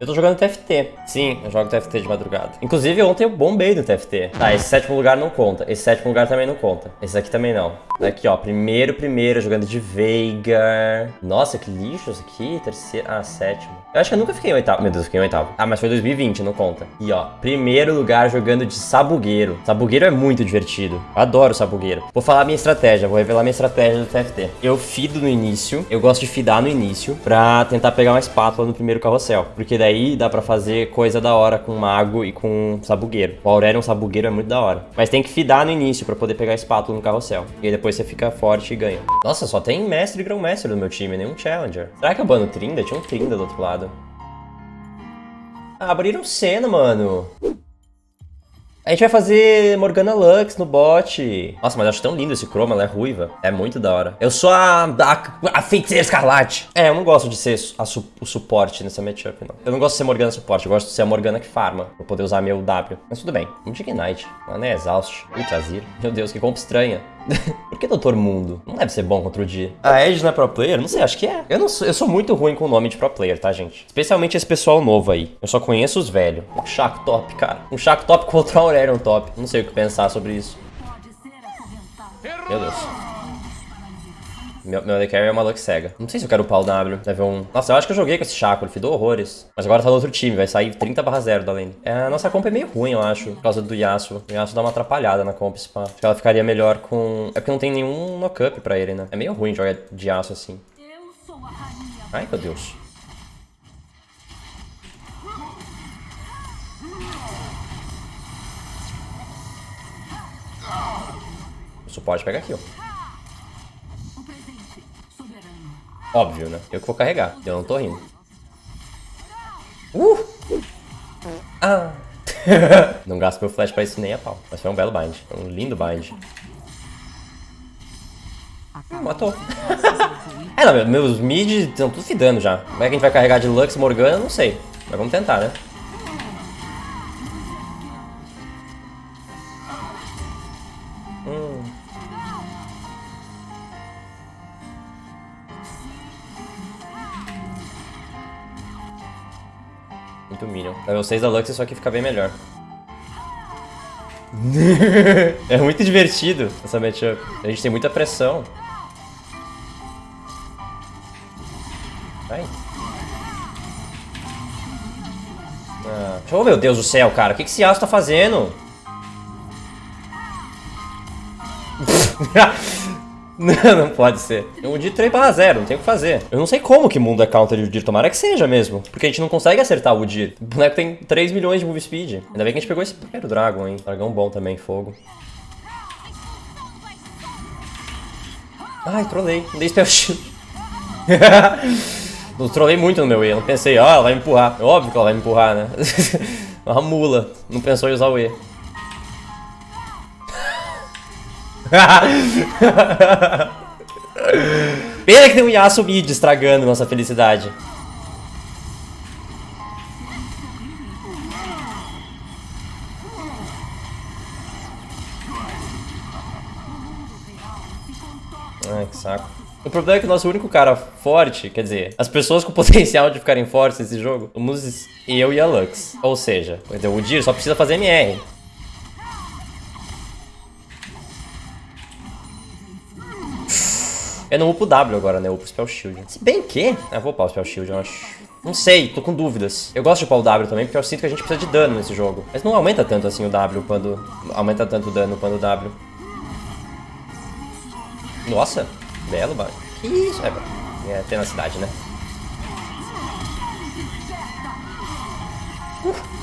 Eu tô jogando TFT. Sim, eu jogo TFT de madrugada. Inclusive, ontem eu bombei no TFT. Tá, esse sétimo lugar não conta. Esse sétimo lugar também não conta. Esse aqui também não. Aqui, ó. Primeiro, primeiro, jogando de Veigar. Nossa, que lixo isso aqui. Terceiro. Ah, sétimo. Eu acho que eu nunca fiquei em oitavo. Meu Deus, eu fiquei em oitavo. Ah, mas foi 2020, não conta. E, ó. Primeiro lugar jogando de Sabugueiro. Sabugueiro é muito divertido. Eu adoro Sabugueiro. Vou falar minha estratégia. Vou revelar minha estratégia do TFT. Eu fido no início. Eu gosto de fidar no início. Pra tentar pegar uma espátula no primeiro carrossel. Porque daí dá pra fazer coisa da hora com mago e com sabugueiro. O Aurelion sabugueiro é muito da hora. Mas tem que fidar no início pra poder pegar a espátula no carrossel. E aí depois você fica forte e ganha. Nossa, só tem mestre e grão-mestre no meu time, nenhum challenger. Será que eu bano Trinda? Tinha um Trinda do outro lado. Ah, abriram cena, mano. A gente vai fazer Morgana Lux no bot. Nossa, mas eu acho tão lindo esse chroma, ela é ruiva. É muito da hora. Eu sou a, a, a feiticeira escarlate. É, eu não gosto de ser a su, o suporte nessa matchup, não. Eu não gosto de ser Morgana suporte, eu gosto de ser a Morgana que farma. Pra poder usar meu W. Mas tudo bem. Um Ignite. Ela nem é exaust. Ultrazir. Meu Deus, que compra estranha. Por que Doutor Mundo? Não deve ser bom contra o dia. A Edge não é pro player? Não sei, acho que é. Eu, não sou, eu sou muito ruim com o nome de pro player, tá, gente? Especialmente esse pessoal novo aí. Eu só conheço os velhos. Um Chaco top, cara. Um Chaco top contra o Aurelion top. Não sei o que pensar sobre isso. Meu Deus. Meu, meu AD é uma Lux cega. Não sei se eu quero upar o W. Level 1. Nossa, eu acho que eu joguei com esse Chaco. Ele fidou horrores. Mas agora tá no outro time. Vai sair 30 barra 0 da lane. É, a nossa comp é meio ruim, eu acho. Por causa do Yasuo. O Yasuo dá uma atrapalhada na comp, spa. Acho que ela ficaria melhor com... É porque não tem nenhum knock-up pra ele, né? É meio ruim jogar de Yasuo assim. Ai, meu Deus. O suporte pega aqui, ó. Óbvio, né? Eu que vou carregar. Eu não tô rindo. Uh! Ah! não gasto meu flash pra isso nem a pau. Mas foi um belo bind. Um lindo bind. Hum, matou. é, não, meus mid estão tudo fidando já. Como é que a gente vai carregar de Lux Morgana? Não sei. Mas vamos tentar, né? Minion. Level 6 da Lux, isso aqui fica bem melhor. é muito divertido essa matchup. A gente tem muita pressão. Vai. Ah. Oh, meu Deus do céu, cara. O que, que esse aço tá fazendo? Não, não pode ser. O Udir 3 para 0, não tem o que fazer. Eu não sei como que mundo é counter de Udir, tomara que seja mesmo. Porque a gente não consegue acertar o Udir. O boneco tem 3 milhões de move speed. Ainda bem que a gente pegou esse primeiro Dragon, hein. Dragão bom também, fogo. Ai, trolei. Não dei spell shield. não trolei muito no meu E. Eu não pensei, ó, oh, ela vai me empurrar. É óbvio que ela vai me empurrar, né? Uma mula. Não pensou em usar o E. Pena que tem um Yasuo mid estragando nossa felicidade. Ai, que saco. O problema é que o nosso único cara forte, quer dizer, as pessoas com potencial de ficarem fortes nesse jogo, somos eu e a Lux. Ou seja, o Dir só precisa fazer MR. Eu não upo W agora, né? Eu upo Spell Shield. Se bem que... Ah, vou upar o Spell Shield, eu acho. Não sei, tô com dúvidas. Eu gosto de upar o W também, porque eu sinto que a gente precisa de dano nesse jogo. Mas não aumenta tanto assim o W quando... Aumenta tanto o dano quando o W. Nossa, belo, mano. Que isso? É, é tenacidade, né? Uh.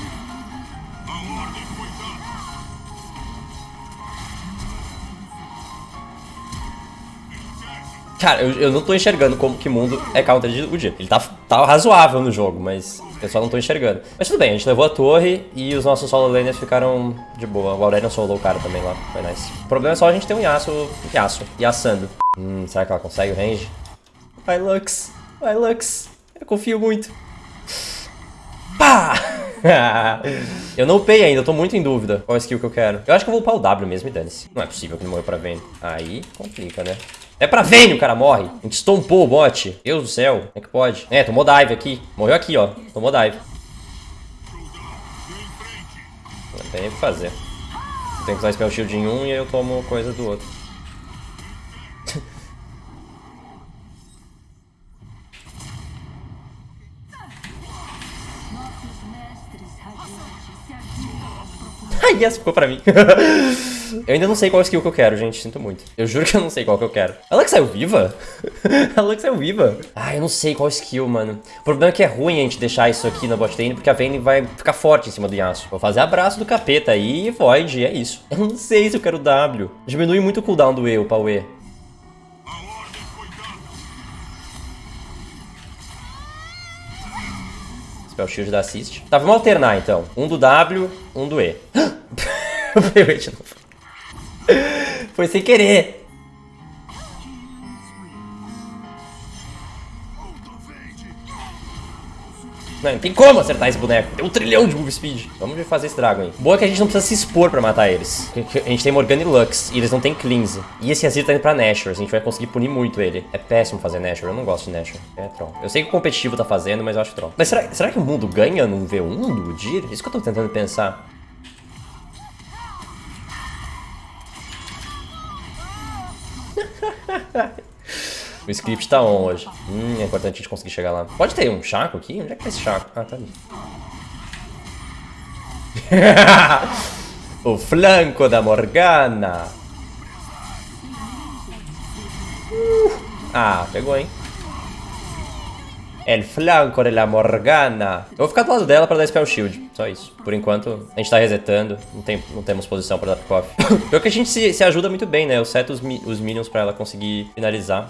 Cara, eu, eu não tô enxergando como que mundo é counter de UG. Ele tá, tá razoável no jogo, mas eu só não tô enxergando. Mas tudo bem, a gente levou a torre e os nossos solo laners ficaram de boa. O Aurelion solou o cara também lá, foi nice. O problema é só a gente ter um Yasuo, Yasuo, Yasando. Hum, será que ela consegue o range? Vai, Lux. Vai, Lux. Eu confio muito. Pá! eu não upei ainda, eu tô muito em dúvida qual skill que eu quero. Eu acho que eu vou upar o W mesmo e dane-se. Não é possível que ele morreu pra Vayne. Aí complica, né? É pra venho, o cara morre. A gente estompou o bot. Deus do céu. Como é que pode? É, tomou dive aqui. Morreu aqui, ó. Tomou dive. Não tem o que fazer. Tem que usar spell shield em um e aí eu tomo coisa do outro. Ai, essa ficou pra mim. eu ainda não sei qual skill que eu quero, gente. Sinto muito. Eu juro que eu não sei qual que eu quero. Ela que saiu viva? Ela que saiu viva? Ah, eu não sei qual skill, mano. O problema é que é ruim a gente deixar isso aqui na bot lane, porque a Vayne vai ficar forte em cima do Yasuo. Vou fazer abraço do capeta aí e Void, é isso. Eu não sei se eu quero W. Diminui muito o cooldown do E, o pau E. Spell Shield da Assist. Tá, vamos alternar então. Um do W, um do E. Foi sem querer. Não, não tem como acertar esse boneco. Tem um trilhão de move speed. Vamos ver fazer esse Dragon aí. Boa que a gente não precisa se expor pra matar eles. A gente tem Morgana e Lux. E eles não tem Cleanse. E esse Azir tá indo pra Nashor. A gente vai conseguir punir muito ele. É péssimo fazer Nashor. Eu não gosto de Nashor. É troll. Eu sei que o competitivo tá fazendo, mas eu acho troll. Mas será, será que o mundo ganha num V1 do Udyr? Isso que eu tô tentando pensar. O script tá on hoje. Hum, é importante a gente conseguir chegar lá. Pode ter um Chaco aqui? Onde é que tá esse Chaco? Ah, tá ali. o flanco da Morgana. Uh. Ah, pegou, hein? El flanco de la Morgana. Eu vou ficar do lado dela pra dar spell shield. Só isso. Por enquanto, a gente tá resetando. Não, tem, não temos posição pra dar pick-off. Pior que a gente se, se, ajuda muito bem, né? Eu seto os, os minions pra ela conseguir finalizar.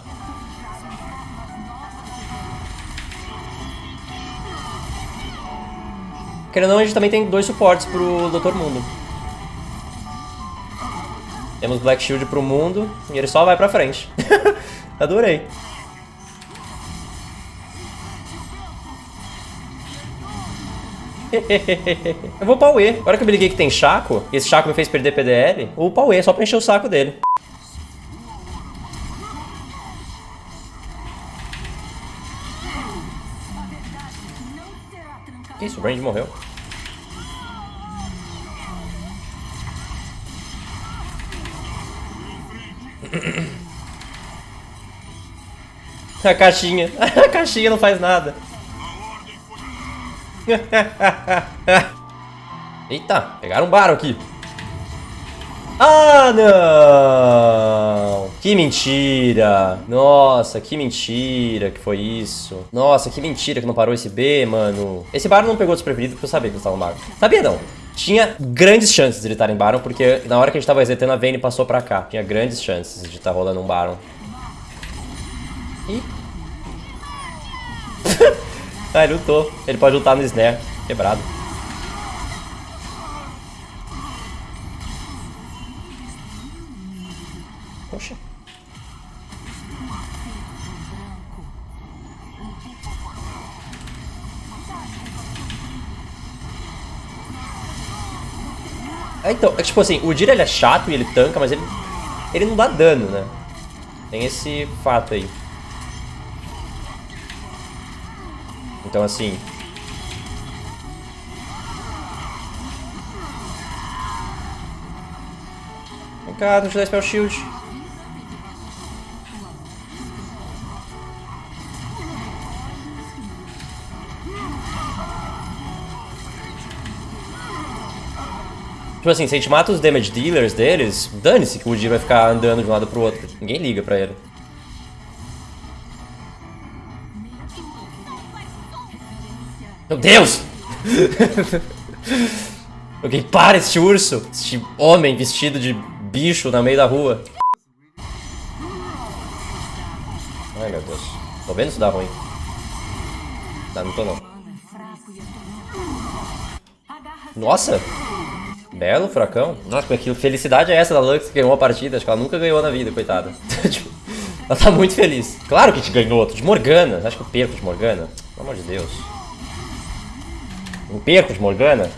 Querendo ou não, a gente também tem dois suportes pro Dr. Mundo. Temos Black Shield pro mundo e ele só vai pra frente. Adorei. eu vou Pauê. Agora que eu me liguei que tem Chaco, e esse Chaco me fez perder PDL, o Pauê, só pra encher o saco dele. Que isso? O Brand morreu. A caixinha. A caixinha não faz nada. Eita, pegaram um Baron aqui. Ah, não! Que mentira! Nossa, que mentira que foi isso. Nossa, que mentira que não parou esse B, mano. Esse Baron não pegou desprevenido porque eu sabia que eles estavam Baron. Sabia não. Tinha grandes chances de ele estar em Baron, porque na hora que a gente tava resetando, a Vayne passou pra cá. Tinha grandes chances de estar rolando um Baron. Ih. ah, ele lutou. Ele pode lutar no Snare. Quebrado. Poxa. É, então, é tipo assim, o Dira ele é chato e ele tanca, mas ele, ele não dá dano, né? Tem esse fato aí. Então assim... Vem cá, eu dar Spell Shield. Tipo assim, se a gente mata os damage dealers deles, dane-se que o Udyr vai ficar andando de um lado pro outro. Ninguém liga pra ele. Meu Deus! Alguém para este urso! Este homem vestido de bicho na meio da rua. Ai meu Deus. Tô vendo isso dá ruim. Tá, não tô não. Nossa! Belo furacão. Nossa, que felicidade é essa da Lux que ganhou a partida? Acho que ela nunca ganhou na vida, coitada. Tipo, ela tá muito feliz. Claro que gente ganhou outro. De Morgana. Acho que eu perco de Morgana? Pelo amor de Deus. Não perco de Morgana?